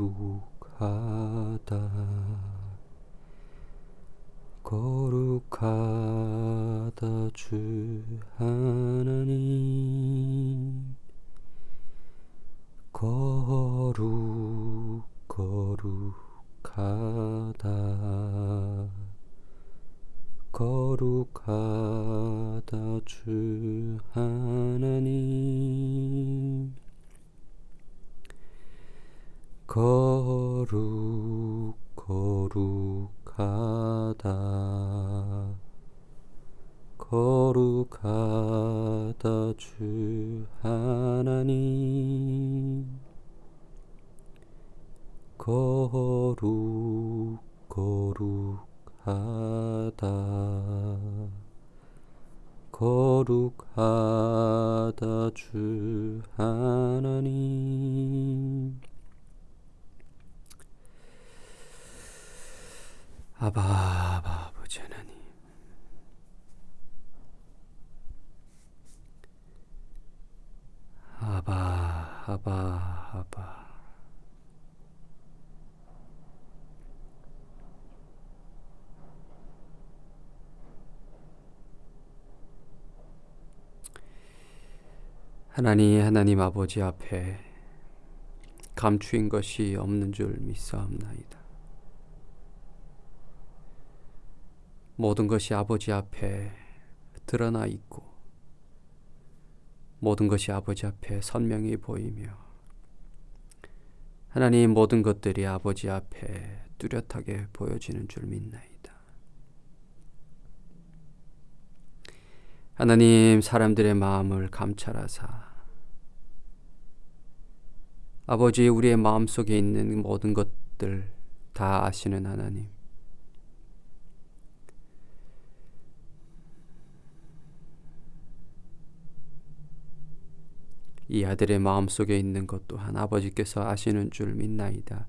거룩 거룩하다. 거룩하다 주 하나님 거룩 거룩하다 거룩하다 주 하나님 거룩 거룩하다 거룩하다 주 하나님. 거룩 거룩하다. 거룩하다 주 하나님. 아바 아바 아버지 하나님 아바 아바 하나님 하나님 아버지 앞에 감추인 것이 없는 줄 믿사옵나이다. 모든 것이 아버지 앞에 드러나 있고 모든 것이 아버지 앞에 선명히 보이며 하나님 모든 것들이 아버지 앞에 뚜렷하게 보여지는 줄 믿나이다. 하나님 사람들의 마음을 감찰하사 아버지 우리의 마음속에 있는 모든 것들 다 아시는 하나님 이 아들의 마음속에 있는 것 또한 아버지께서 아시는 줄 믿나이다.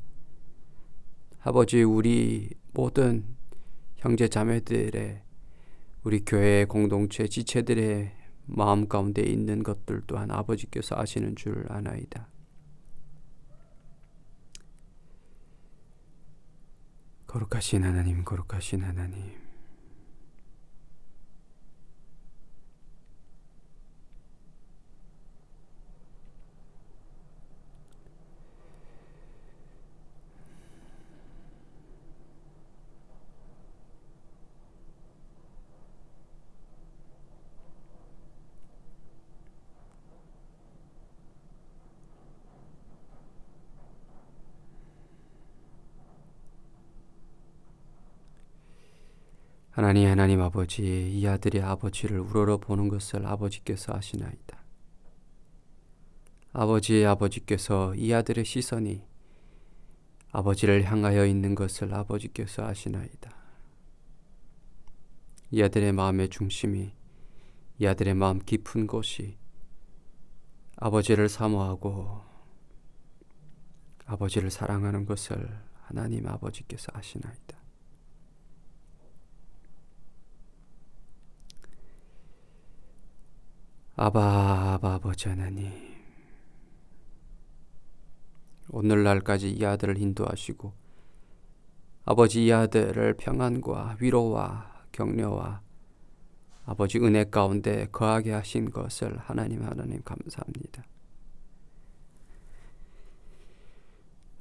아버지 우리 모든 형제 자매들의 우리 교회 공동체 지체들의 마음 가운데 있는 것들 또한 아버지께서 아시는 줄 아나이다. 거룩하신 하나님, 거룩하신 하나님. 하나님 하나님 아버지 이 아들이 아버지를 우러러 보는 것을 아버지께서 아시나이다. 아버지 아버지께서 이 아들의 시선이 아버지를 향하여 있는 것을 아버지께서 아시나이다. 이 아들의 마음의 중심이 이 아들의 마음 깊은 곳이 아버지를 사모하고 아버지를 사랑하는 것을 하나님 아버지께서 아시나이다. 아바 아바 아버지 하나님 오늘날까지 이 아들을 인도하시고 아버지 이 아들을 평안과 위로와 격려와 아버지 은혜 가운데 거하게 하신 것을 하나님 하나님 감사합니다.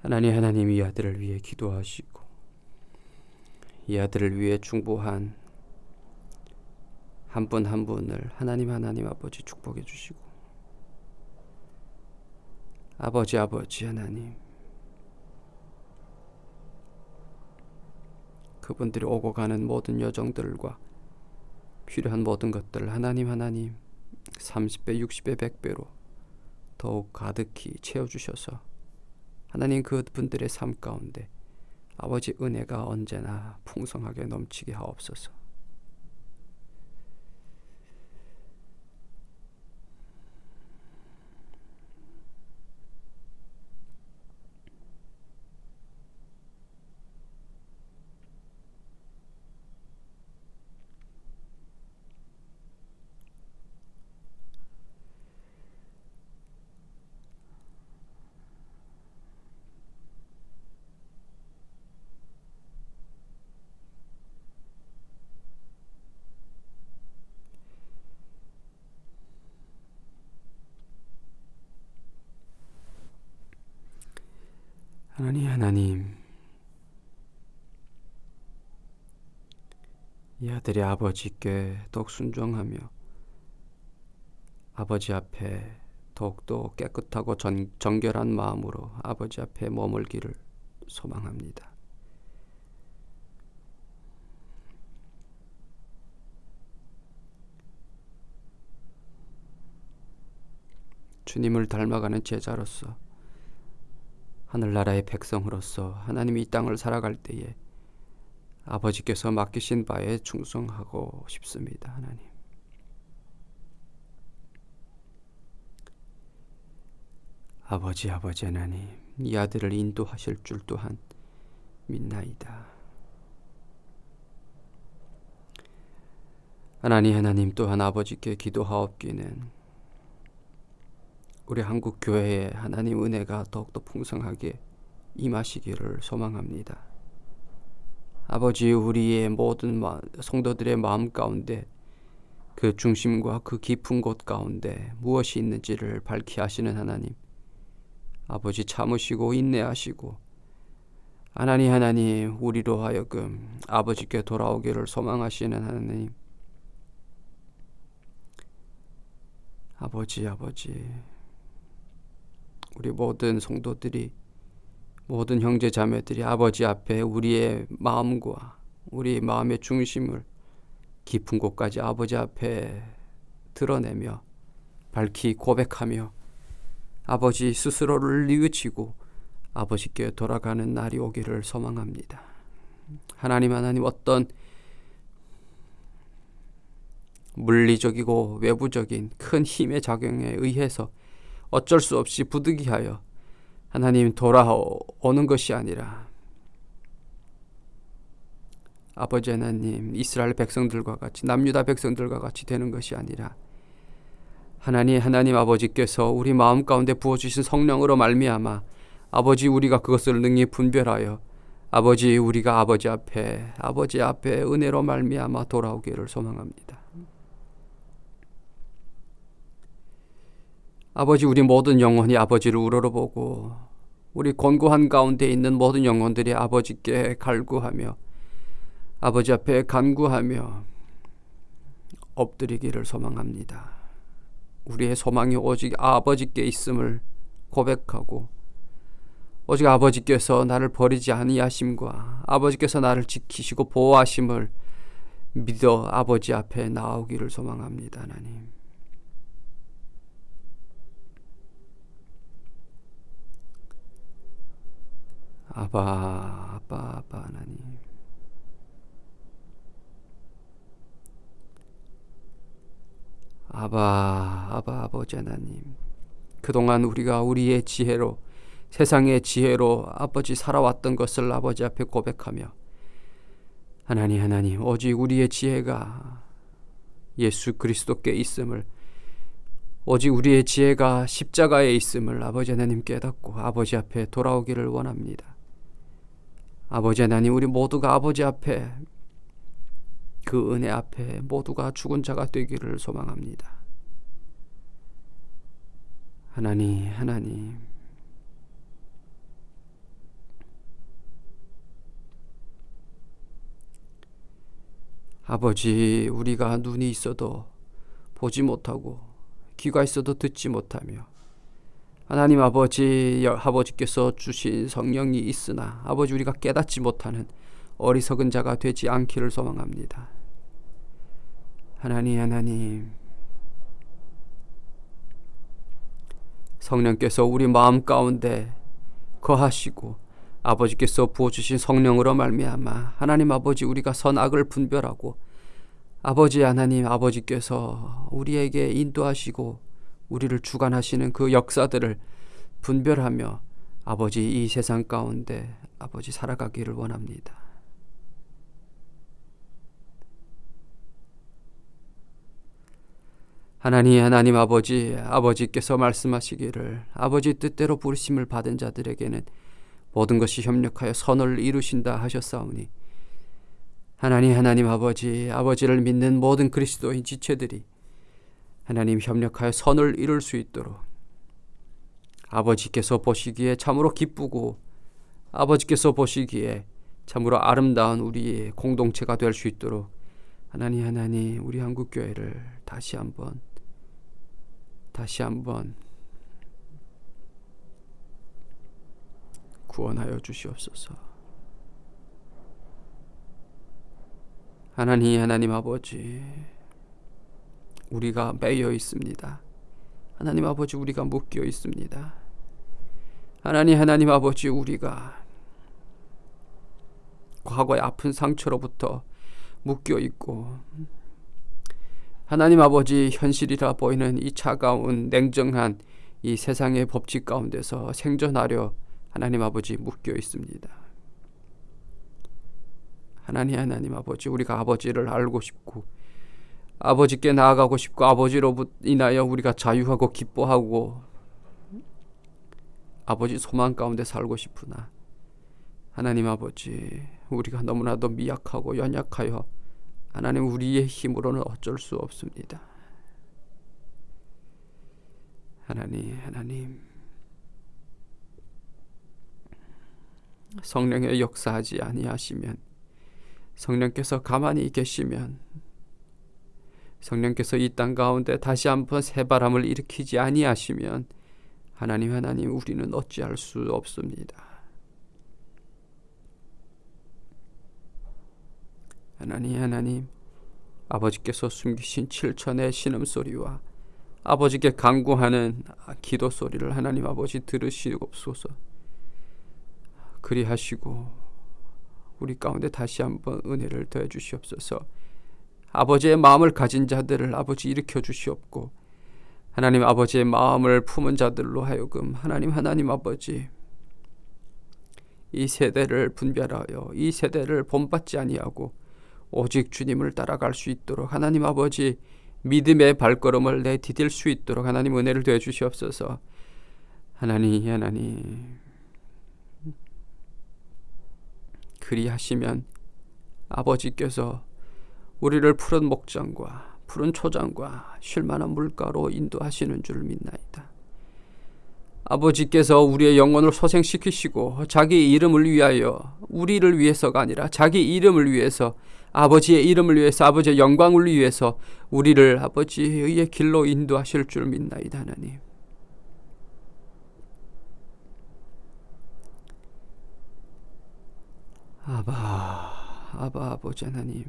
하나님 하나님 이 아들을 위해 기도하시고 이 아들을 위해 중보한 한 분 한 분을 하나님 하나님 아버지 축복해 주시고 아버지 아버지 하나님 그분들이 오고 가는 모든 여정들과 필요한 모든 것들 하나님 하나님 30배 60배 100배로 더욱 가득히 채워주셔서 하나님 그분들의 삶 가운데 아버지 은혜가 언제나 풍성하게 넘치게 하옵소서 하나님 하나님 이 아들이 아버지께 더욱 순종하며 아버지 앞에 더욱더 깨끗하고 전, 정결한 마음으로 아버지 앞에 머물기를 소망합니다. 주님을 닮아가는 제자로서 하늘나라의 백성으로서 하나님이 이 땅을 살아갈 때에 아버지께서 맡기신 바에 충성하고 싶습니다. 하나님. 아버지 아버지 하나님 이 아들을 인도하실 줄 또한 믿나이다. 하나님 하나님 또한 아버지께 기도하옵기는 우리 한국 교회에 하나님 은혜가 더욱더 풍성하게 임하시기를 소망합니다. 아버지 우리의 모든 성도들의 마음 가운데 그 중심과 그 깊은 곳 가운데 무엇이 있는지를 밝히 하시는 하나님 아버지 참으시고 인내하시고 하나님 하나님 우리로 하여금 아버지께 돌아오기를 소망하시는 하나님 아버지 아버지 우리 모든 성도들이 모든 형제 자매들이 아버지 앞에 우리의 마음과 우리 마음의 중심을 깊은 곳까지 아버지 앞에 드러내며 밝히 고백하며 아버지 스스로를 뉘우치고 아버지께 돌아가는 날이 오기를 소망합니다. 하나님 하나님 어떤 물리적이고 외부적인 큰 힘의 작용에 의해서 어쩔 수 없이 부득이하여 하나님 돌아오는 것이 아니라 아버지 하나님 이스라엘 백성들과 같이 남유다 백성들과 같이 되는 것이 아니라 하나님 하나님 아버지께서 우리 마음 가운데 부어 주신 성령으로 말미암아 아버지 우리가 그것을 능히 분별하여 아버지 우리가 아버지 앞에 아버지 앞에 은혜로 말미암아 돌아오기를 소망합니다. 아버지 우리 모든 영혼이 아버지를 우러러보고 우리 권고한 가운데 있는 모든 영혼들이 아버지께 갈구하며 아버지 앞에 간구하며 엎드리기를 소망합니다. 우리의 소망이 오직 아버지께 있음을 고백하고 오직 아버지께서 나를 버리지 아니하심과 아버지께서 나를 지키시고 보호하심을 믿어 아버지 앞에 나오기를 소망합니다. 하나님. 아바 아바 아바 하나님 아바 아바 아버지 하나님 그동안 우리가 우리의 지혜로 세상의 지혜로 아버지 살아왔던 것을 아버지 앞에 고백하며 하나님 하나님 오직 우리의 지혜가 예수 그리스도께 있음을 오직 우리의 지혜가 십자가에 있음을 아버지 하나님 깨닫고 아버지 앞에 돌아오기를 원합니다. 아버지 하나님 우리 모두가 아버지 앞에 그 은혜 앞에 모두가 죽은 자가 되기를 소망합니다. 하나님 하나님 아버지 우리가 눈이 있어도 보지 못하고 귀가 있어도 듣지 못하며 하나님 아버지 아버지께서 주신 성령이 있으나 아버지 우리가 깨닫지 못하는 어리석은 자가 되지 않기를 소망합니다. 하나님 하나님 성령께서 우리 마음 가운데 거하시고 아버지께서 부어주신 성령으로 말미암아 하나님 아버지 우리가 선악을 분별하고 아버지 하나님 아버지께서 우리에게 인도하시고 우리를 주관하시는 그 역사들을 분별하며 아버지 이 세상 가운데 아버지 살아가기를 원합니다. 하나님 하나님 아버지 아버지께서 말씀하시기를 아버지 뜻대로 부르심을 받은 자들에게는 모든 것이 협력하여 선을 이루신다 하셨사오니 하나님 하나님 아버지 아버지를 믿는 모든 그리스도인 지체들이 하나님 협력하여 선을 이룰 수 있도록 아버지께서 보시기에 참으로 기쁘고 아버지께서 보시기에 참으로 아름다운 우리의 공동체가 될 수 있도록 하나님 하나님 우리 한국 교회를 다시 한번 다시 한번 구원하여 주시옵소서. 하나님 하나님 아버지 우리가 매여 있습니다. 하나님 아버지 우리가 묶여 있습니다. 하나님 하나님 아버지 우리가 과거의 아픈 상처로부터 묶여 있고 하나님 아버지 현실이라 보이는 이 차가운 냉정한 이 세상의 법칙 가운데서 생존하려 하나님 아버지 묶여 있습니다. 하나님 하나님 아버지 우리가 아버지를 알고 싶고 아버지께 나아가고 싶고 아버지로 인하여 우리가 자유하고 기뻐하고 아버지 소망 가운데 살고 싶으나 하나님 아버지 우리가 너무나도 미약하고 연약하여 하나님 우리의 힘으로는 어쩔 수 없습니다. 하나님 하나님 성령의 역사하지 아니하시면 성령께서 가만히 계시면 성령께서 이 땅 가운데 다시 한번 새 바람을 일으키지 아니하시면 하나님 하나님 우리는 어찌할 수 없습니다. 하나님 하나님 아버지께서 숨기신 칠천의 신음소리와 아버지께 간구하는 기도 소리를 하나님 아버지 들으시옵소서 그리하시고 우리 가운데 다시 한번 은혜를 더해 주시옵소서 아버지의 마음을 가진 자들을 아버지 일으켜 주시옵고 하나님 아버지의 마음을 품은 자들로 하여금 하나님 하나님 아버지 이 세대를 분별하여 이 세대를 본받지 아니하고 오직 주님을 따라갈 수 있도록 하나님 아버지 믿음의 발걸음을 내디딜 수 있도록 하나님 은혜를 더해 주시옵소서. 하나님 하나님. 그리하시면 아버지께서 우리를 푸른 목장과 푸른 초장과 쉴만한 물가로 인도하시는 줄 믿나이다. 아버지께서 우리의 영혼을 소생시키시고 자기 이름을 위하여 우리를 위해서가 아니라 자기 이름을 위해서 아버지의 이름을 위해서 아버지의 영광을 위해서 우리를 아버지의 길로 인도하실 줄 믿나이다 하나님. 아바 아바 아버지 하나님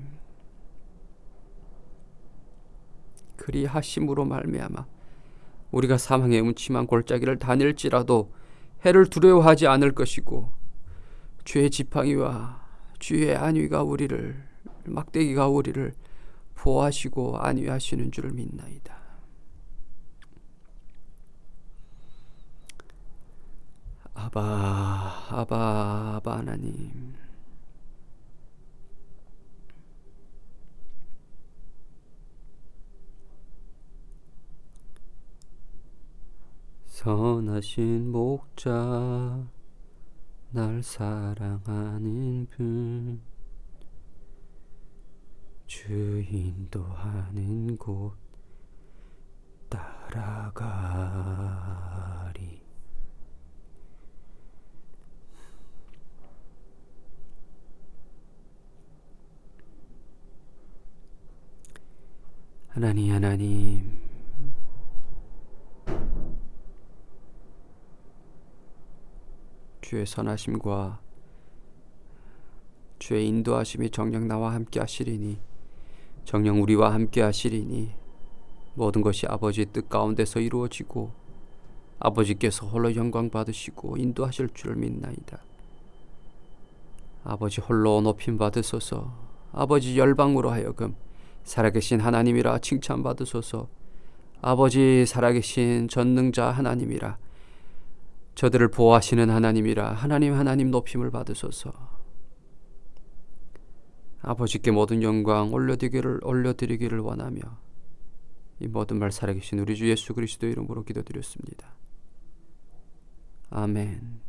그리하심으로 말미암아 우리가 사망의 음침한 골짜기를 다닐지라도 해를 두려워하지 않을 것이고 주의 지팡이와 주의 안위가 우리를 막대기가 우리를 보호하시고 안위하시는 줄을 믿나이다. 아바 아바 아바 하나님 선하신 목자 날 사랑하는 분. 주인도 하는 곳 따라가리. 하나님 하나님 주의 선하심과 주의 인도하심이 정녕 나와 함께 하시리니 정녕 우리와 함께 하시리니 모든 것이 아버지의 뜻 가운데서 이루어지고 아버지께서 홀로 영광 받으시고 인도하실 줄 믿나이다. 아버지 홀로 높임 받으소서 아버지 열방으로 하여금 살아계신 하나님이라 칭찬 받으소서 아버지 살아계신 전능자 하나님이라 저들을 보호하시는 하나님이라 하나님 하나님 높임을 받으소서. 아버지께 모든 영광 올려드리기를 올려드리기를 원하며 이 모든 말 살아계신 우리 주 예수 그리스도 이름으로 기도드렸습니다. 아멘.